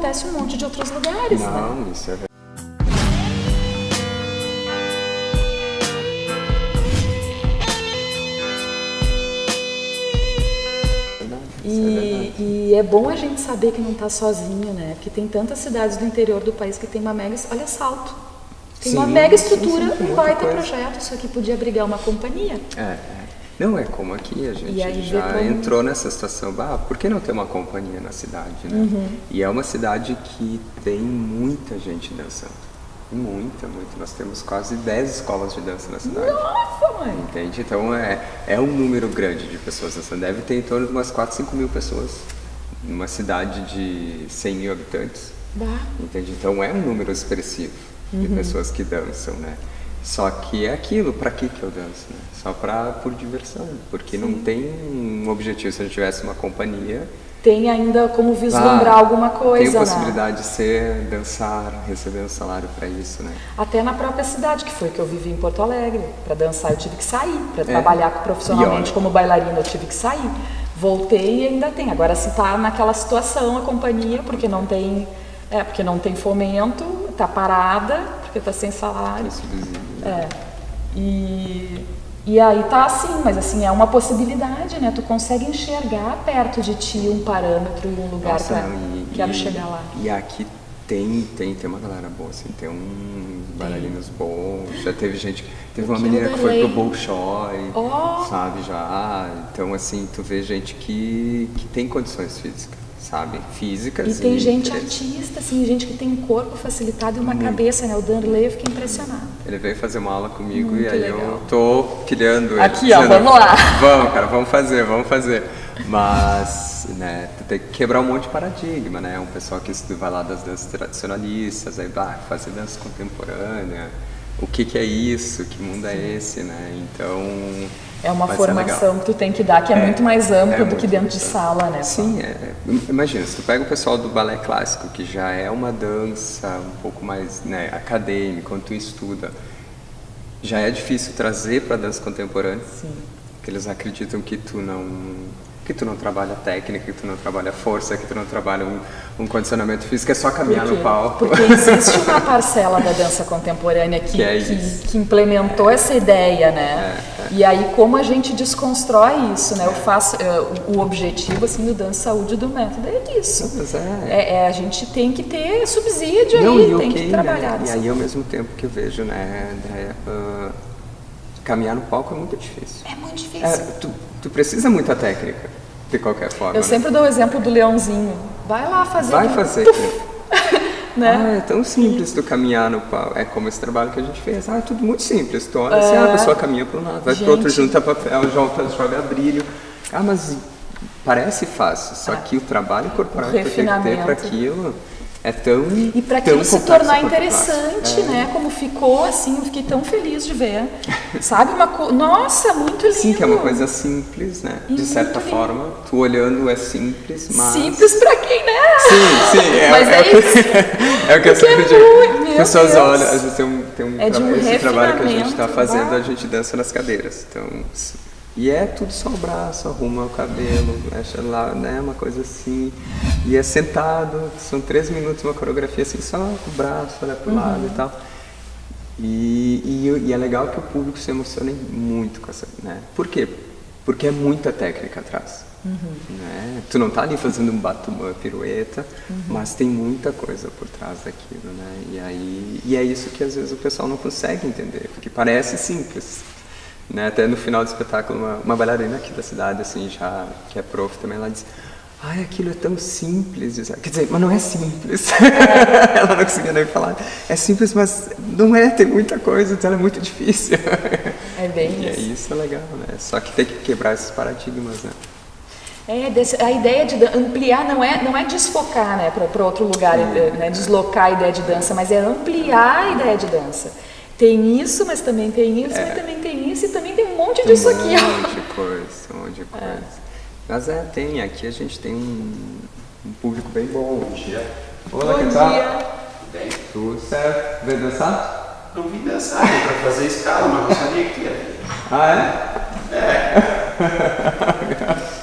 acontece um monte de outros lugares, né? Não, isso é verdade. E, e é bom a gente saber que não está sozinho, né? Porque tem tantas cidades do interior do país que tem uma mega. Olha, Salto. Tem uma Sim, mega sim, estrutura, sim, tem um baita coisa. projeto. Isso aqui podia abrigar uma companhia. É, é. Não, é como aqui, a gente já todo entrou nessa situação, ah, por que não ter uma companhia na cidade, né? Uhum. E é uma cidade que tem muita gente dançando. Muita, muita. Nós temos quase 10 escolas de dança na cidade. Nossa, mãe! Entende? Então é, é um número grande de pessoas dançando. Deve ter em torno de umas 4, 5 mil pessoas numa cidade de 100 mil habitantes. Bah. Entende? Então é um número expressivo de Uhum. pessoas que dançam, né? Só que é aquilo, pra que que eu danço, né? Só pra, por diversão, porque não tem um objetivo. Se a gente tivesse uma companhia, Tem ainda como vislumbrar ah, alguma coisa, tem a né? possibilidade de ser, dançar, receber um salário pra isso, né? Até na própria cidade, que foi que eu vivi em Porto Alegre. Para dançar eu tive que sair. Para É. trabalhar profissionalmente como bailarina eu tive que sair. Voltei e ainda tem. Agora se tá naquela situação a companhia, porque não tem, é, porque não tem fomento, tá parada, porque tá sem salário. Subsídio. É. E, e aí tá assim, mas assim, é uma possibilidade, né? Tu consegue enxergar perto de ti um parâmetro e um lugar Nossa, não, e- quero e- chegar lá. E aqui tem, tem, tem uma galera boa, assim, tem uns bailarinos bons, já teve gente, teve uma que menina que foi pro. Bolshoi, Ó. sabe, já, então assim, tu vê gente que, que tem condições físicas, sabe, físicas E tem gente interesse. artista, assim, gente que tem um corpo facilitado e uma cabeça, né? O Danley, eu fiquei impressionado. Ele veio fazer uma aula comigo Muito e aí legal. eu tô pilhando ele. Aqui, ó, vamos lá. Vamos, cara, vamos fazer, vamos fazer. Mas, né, tu tem que quebrar um monte de paradigma, né? Um pessoal que estuda, vai lá das danças tradicionalistas, aí vai fazer dança contemporânea. O que que é isso? Que mundo é esse, né? Então... É uma legal. formação que tu tem que dar que é, É, muito mais ampla é do que dentro de sala, né? Sim, é, imagina, se tu pega o pessoal do balé clássico, que já é uma dança um pouco mais né, acadêmica, quando tu estuda, já é difícil trazer para dança contemporânea, Sim. porque eles acreditam que tu não que tu não trabalha técnica, que tu não trabalha força, que tu não trabalha um, um condicionamento físico, é só caminhar no palco. Porque existe uma parcela da dança contemporânea que, Que é que- que implementou essa ideia, né? É, E aí como a gente desconstrói isso, né? Eu faço eh, o- objetivo assim do dança saúde do método é isso. Mas é, É, é, a gente tem que ter subsídio Não, aí, e tem ok, que trabalhar. né? E aí, ao mesmo tempo que eu vejo, né, Andréia, ah, caminhar no palco é muito difícil. É muito difícil. É, tu, tu precisa muita técnica, de qualquer forma. Eu né? sempre dou o exemplo do leãozinho. Vai lá fazer. Vai fazer né? Ah, é tão simples tu caminhar no palco. É como esse trabalho que a gente fez. Ah, é tudo muito simples. Tu olha assim, ah, a pessoa caminha para um lado, vai pro outro, É. Junta papel, joga, joga brilho. Ah, mas parece fácil, só que o trabalho corporal que tu tem que ter para aquilo é tão E para aquilo se tornar interessante. É. né? Como ficou, assim, eu fiquei tão feliz de ver. Sabe? Uma co... Nossa, muito lindo. Sim, que é uma coisa simples, né? E De certa lindo. forma, tu olhando é simples, mas... Simples pra quem, né? Sim, sim, é, Mas é, é o que, é o que eu Porque sempre é digo. meu Pessoas Deus. olham, às vezes tem um, tem um, É de um esse trabalho que a gente está fazendo, bah. a gente dança nas cadeiras. Então, e é tudo só o braço, arruma o cabelo, mexe lá, né? Uma coisa assim. E é sentado, são três minutos, uma coreografia assim, só com o braço, olha pro lado Uhum. e tal. E, e, e é legal que o público se emocione muito com essa, né? Por quê? Porque é muita técnica atrás. Né? Tu não tá ali fazendo um bato, uma pirueta, mas tem muita coisa por trás daquilo, né? E aí e é isso que às vezes o pessoal não consegue entender, porque parece simples. Né? Até no final do espetáculo, uma, uma bailarina aqui da cidade, assim, já que é prof também, ela disse Ai, aquilo é tão simples. Quer dizer, mas não é simples. ela não conseguia nem falar. É simples, mas não é, tem muita coisa, então é muito difícil. É bem e isso. é isso é legal, né? Só que tem que quebrar esses paradigmas, né? É, a ideia de ampliar não é, não é desfocar né, para outro lugar, eh, né, deslocar a ideia de dança, mas é ampliar a ideia de dança. Tem isso, mas também tem isso, mas também tem isso, e também tem um monte disso É. um aqui. ó. monte de coisa, um monte de coisa. Mas é, tem, aqui a gente tem um, um público bem bom. Bom dia. Olá, Bom que tal? Bem, Tudo certo? Veio dançar? não vim dançar, vim pra fazer escala, mas não sabia que ia. Ah, é? É.